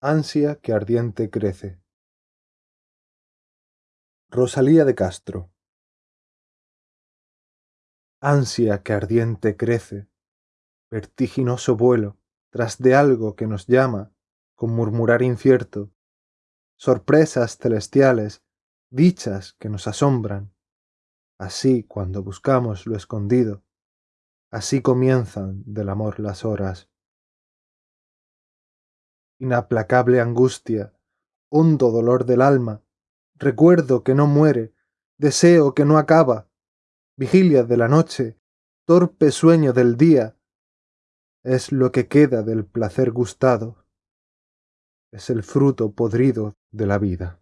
Ansia que ardiente crece. Rosalía de Castro Ansia que ardiente crece, vertiginoso vuelo tras de algo que nos llama con murmurar incierto, sorpresas celestiales, dichas que nos asombran. Así cuando buscamos lo escondido, así comienzan del amor las horas. Inaplacable angustia, hondo dolor del alma, recuerdo que no muere, deseo que no acaba, vigilia de la noche, torpe sueño del día, es lo que queda del placer gustado, es el fruto podrido de la vida.